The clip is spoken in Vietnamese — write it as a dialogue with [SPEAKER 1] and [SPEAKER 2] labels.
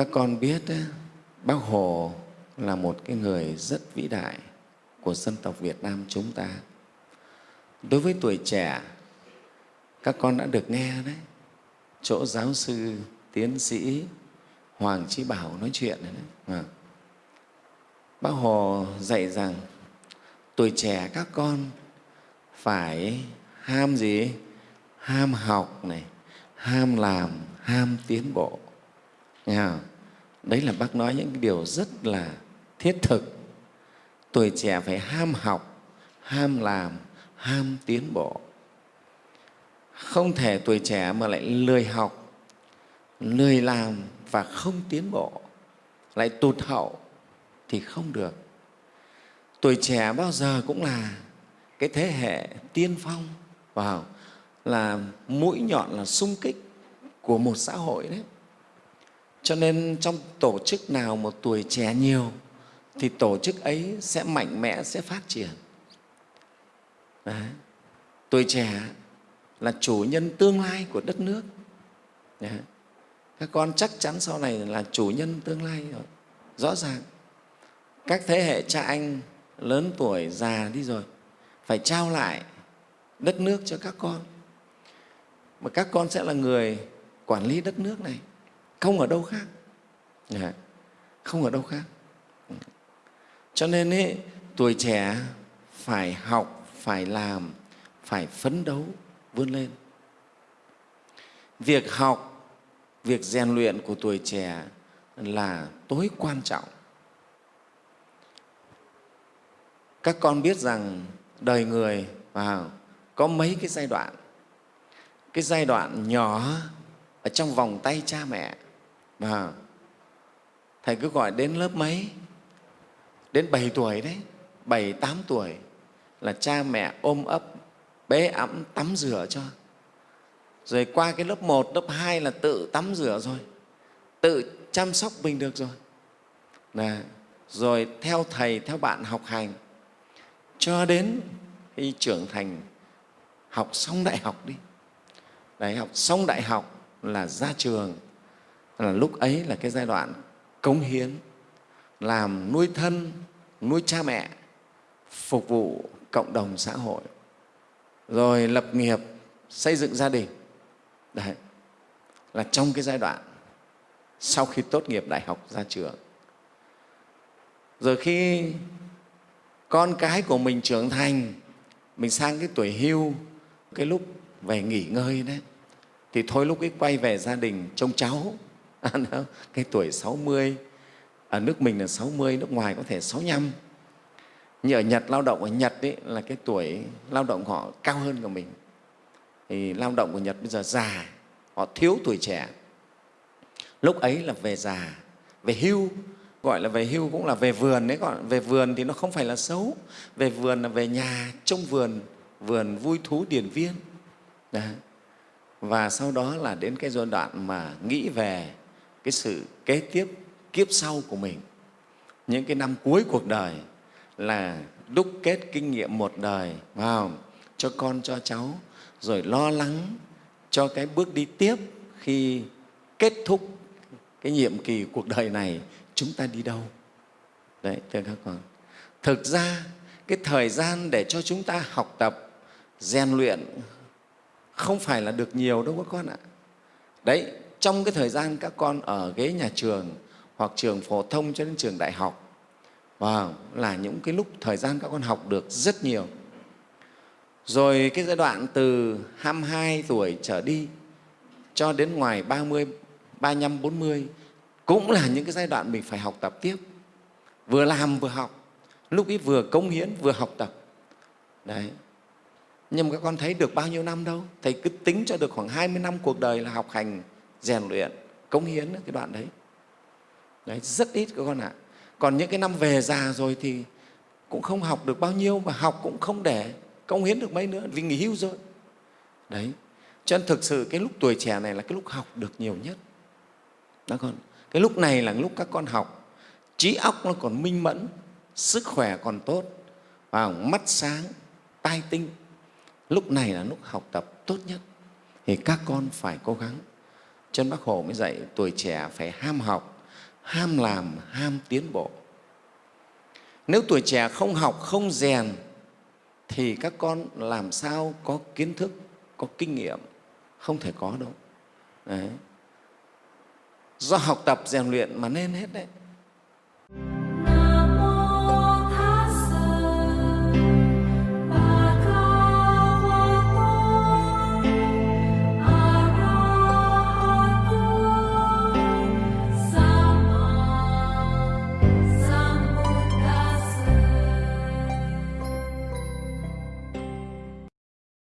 [SPEAKER 1] các con biết bác hồ là một cái người rất vĩ đại của dân tộc việt nam chúng ta đối với tuổi trẻ các con đã được nghe đấy chỗ giáo sư tiến sĩ hoàng trí bảo nói chuyện đấy, đấy. À. bác hồ dạy rằng tuổi trẻ các con phải ham gì ham học này ham làm ham tiến bộ Nghe không? đấy là bác nói những điều rất là thiết thực. Tuổi trẻ phải ham học, ham làm, ham tiến bộ. Không thể tuổi trẻ mà lại lười học, lười làm và không tiến bộ, lại tụt hậu thì không được. Tuổi trẻ bao giờ cũng là cái thế hệ tiên phong, vào, là mũi nhọn là sung kích của một xã hội đấy cho nên trong tổ chức nào một tuổi trẻ nhiều, thì tổ chức ấy sẽ mạnh mẽ, sẽ phát triển. Đấy. tuổi trẻ là chủ nhân tương lai của đất nước. Đấy. các con chắc chắn sau này là chủ nhân tương lai rồi. Rõ ràng. Các thế hệ cha anh lớn tuổi, già đi rồi, phải trao lại đất nước cho các con. Mà các con sẽ là người quản lý đất nước này không ở đâu khác. Dạ. Không ở đâu khác. Ừ. Cho nên ấy, tuổi trẻ phải học phải làm phải phấn đấu vươn lên. Việc học việc rèn luyện của tuổi trẻ là tối quan trọng. Các con biết rằng đời người vào có mấy cái giai đoạn. Cái giai đoạn nhỏ ở trong vòng tay cha mẹ và thầy cứ gọi đến lớp mấy? Đến 7 tuổi đấy. 7, 8 tuổi. Là cha mẹ ôm ấp bế ẵm tắm rửa cho. Rồi qua cái lớp 1, lớp 2 là tự tắm rửa rồi. Tự chăm sóc mình được rồi. Là rồi theo thầy theo bạn học hành. Cho đến khi trưởng thành học xong đại học đi. Đấy, học xong đại học là ra trường là lúc ấy là cái giai đoạn cống hiến, làm nuôi thân, nuôi cha mẹ, phục vụ cộng đồng xã hội. Rồi lập nghiệp, xây dựng gia đình. Đấy, là trong cái giai đoạn sau khi tốt nghiệp đại học ra trường. Rồi khi con cái của mình trưởng thành, mình sang cái tuổi hưu, cái lúc về nghỉ ngơi đấy, thì thôi lúc ấy quay về gia đình trông cháu. cái tuổi 60 ở nước mình là 60 nước ngoài có thể 65 như ở Nhật lao động ở Nhật ấy, là cái tuổi lao động họ cao hơn của mình. Thì lao động của Nhật bây giờ già họ thiếu tuổi trẻ. Lúc ấy là về già về hưu gọi là về hưu cũng là về vườn đấy còn về vườn thì nó không phải là xấu. Về vườn là về nhà trong vườn vườn vui thú điển viên. Đấy. và sau đó là đến cái giai đoạn mà nghĩ về cái sự kế tiếp, kiếp sau của mình. Những cái năm cuối cuộc đời là đúc kết kinh nghiệm một đời, vào, cho con, cho cháu, rồi lo lắng cho cái bước đi tiếp khi kết thúc cái nhiệm kỳ cuộc đời này, chúng ta đi đâu? Đấy, thưa các con. Thực ra, cái thời gian để cho chúng ta học tập, rèn luyện không phải là được nhiều đâu các con ạ. Đấy trong cái thời gian các con ở ghế nhà trường hoặc trường phổ thông cho đến trường đại học wow, là những cái lúc thời gian các con học được rất nhiều. Rồi cái giai đoạn từ 22 tuổi trở đi cho đến ngoài 30, 35, 40 cũng là những cái giai đoạn mình phải học tập tiếp. Vừa làm vừa học lúc ấy vừa công hiến vừa học tập. Đấy. Nhưng mà các con thấy được bao nhiêu năm đâu? Thầy cứ tính cho được khoảng 20 năm cuộc đời là học hành rèn luyện, cống hiến cái đoạn đấy. Đấy, rất ít các con ạ. Còn những cái năm về già rồi thì cũng không học được bao nhiêu mà học cũng không để cống hiến được mấy nữa vì nghỉ hưu rồi. Đấy, cho nên thực sự cái lúc tuổi trẻ này là cái lúc học được nhiều nhất. Đó con, cái lúc này là lúc các con học, trí óc nó còn minh mẫn, sức khỏe còn tốt và mắt sáng, tai tinh. Lúc này là lúc học tập tốt nhất. Thì các con phải cố gắng chân bác hồ mới dạy tuổi trẻ phải ham học, ham làm, ham tiến bộ. Nếu tuổi trẻ không học, không rèn, thì các con làm sao có kiến thức, có kinh nghiệm? Không thể có đâu. Đấy. do học tập, rèn luyện mà nên hết đấy.